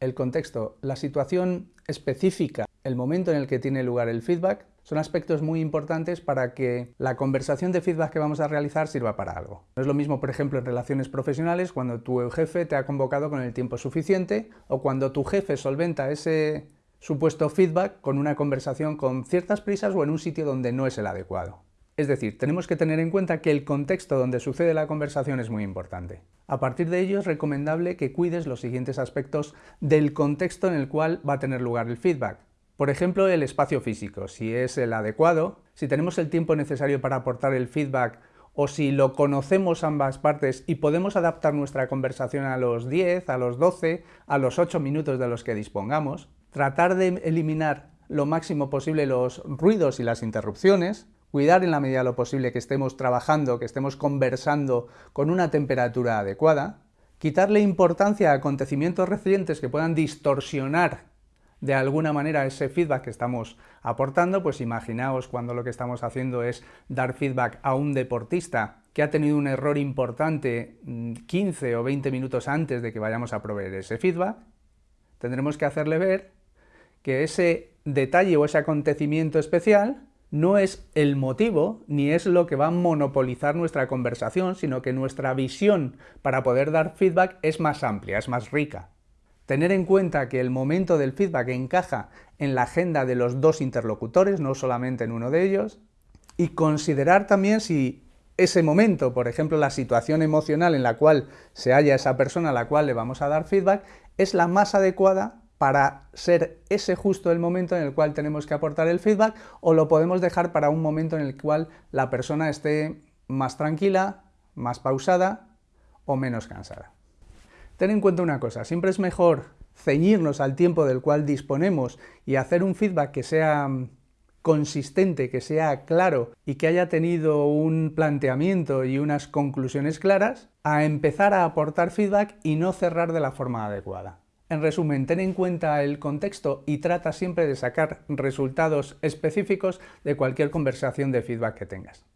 el contexto, la situación específica, el momento en el que tiene lugar el feedback, son aspectos muy importantes para que la conversación de feedback que vamos a realizar sirva para algo. No es lo mismo, por ejemplo, en relaciones profesionales, cuando tu jefe te ha convocado con el tiempo suficiente o cuando tu jefe solventa ese supuesto feedback con una conversación con ciertas prisas o en un sitio donde no es el adecuado. Es decir, tenemos que tener en cuenta que el contexto donde sucede la conversación es muy importante. A partir de ello es recomendable que cuides los siguientes aspectos del contexto en el cual va a tener lugar el feedback. Por ejemplo, el espacio físico, si es el adecuado, si tenemos el tiempo necesario para aportar el feedback o si lo conocemos ambas partes y podemos adaptar nuestra conversación a los 10, a los 12, a los 8 minutos de los que dispongamos, tratar de eliminar lo máximo posible los ruidos y las interrupciones, cuidar en la medida de lo posible que estemos trabajando, que estemos conversando con una temperatura adecuada, quitarle importancia a acontecimientos recientes que puedan distorsionar de alguna manera ese feedback que estamos aportando, pues imaginaos cuando lo que estamos haciendo es dar feedback a un deportista que ha tenido un error importante 15 mm, o 20 minutos antes de que vayamos a proveer ese feedback, tendremos que hacerle ver que ese detalle o ese acontecimiento especial no es el motivo ni es lo que va a monopolizar nuestra conversación, sino que nuestra visión para poder dar feedback es más amplia, es más rica. Tener en cuenta que el momento del feedback encaja en la agenda de los dos interlocutores, no solamente en uno de ellos, y considerar también si ese momento, por ejemplo, la situación emocional en la cual se halla esa persona a la cual le vamos a dar feedback, es la más adecuada para ser ese justo el momento en el cual tenemos que aportar el feedback o lo podemos dejar para un momento en el cual la persona esté más tranquila, más pausada o menos cansada. Ten en cuenta una cosa, siempre es mejor ceñirnos al tiempo del cual disponemos y hacer un feedback que sea mm, consistente, que sea claro y que haya tenido un planteamiento y unas conclusiones claras, a empezar a aportar feedback y no cerrar de la forma adecuada. En resumen, ten en cuenta el contexto y trata siempre de sacar resultados específicos de cualquier conversación de feedback que tengas.